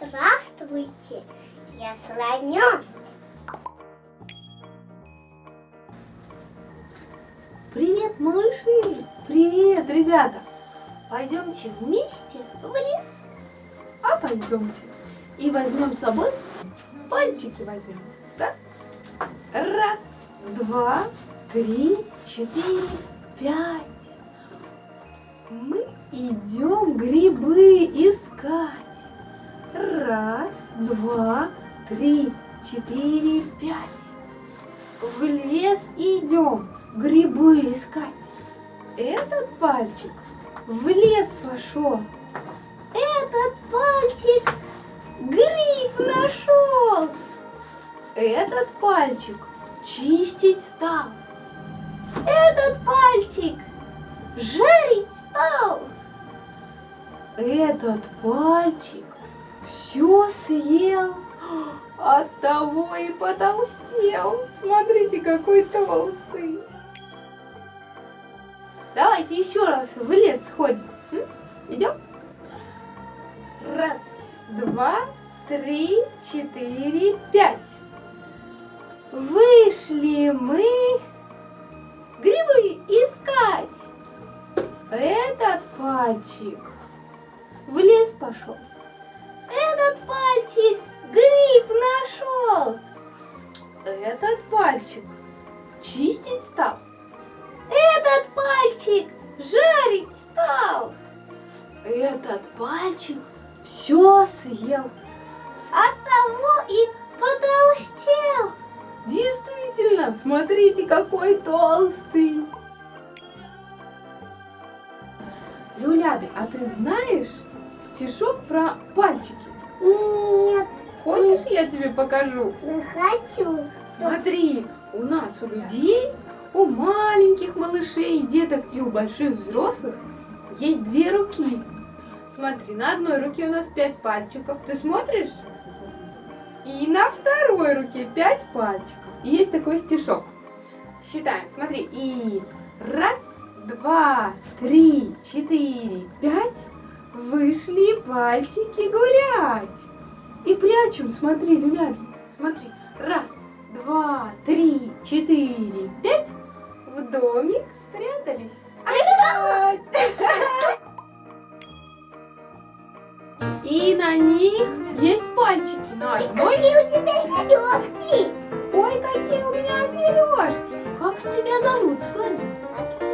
Здравствуйте, я слонёк. Привет, малыши! Привет, ребята! Пойдемте вместе в лес. А пойдемте. И возьмем с собой пальчики возьмем. Да? Раз, два, три, четыре, пять. Мы идем грибы искать. Раз, два, три, четыре, пять. В лес идем грибы искать. Этот пальчик в лес пошел. Этот пальчик гриб нашел. Этот пальчик чистить стал. Этот пальчик жарить стал. Этот пальчик все съел, от того и потолстел. Смотрите, какой толстый. Давайте еще раз в лес сходим. Идем? Раз, два, три, четыре, пять. Вышли мы грибы искать. Этот пальчик в лес пошел. Чистить стал. Этот пальчик жарить стал. Этот пальчик все съел. От того и потолстел. Действительно, смотрите, какой толстый. Люляби, а ты знаешь стишок про пальчики? Нет, Хочешь, я тебе покажу? не хочу. Смотри, у нас у людей, у маленьких малышей, деток и у больших взрослых есть две руки. Смотри, на одной руке у нас пять пальчиков. Ты смотришь? И на второй руке пять пальчиков. И есть такой стишок. Считаем, смотри. И раз, два, три, четыре, пять. Вышли пальчики гулять. И прячем, смотри, Люляби, смотри. Раз, два, три, четыре, пять. В домик спрятались. Опять. И на них есть пальчики. На Ой, одной. какие у тебя сережки. Ой, какие у меня сережки. Как тебя зовут, слоник?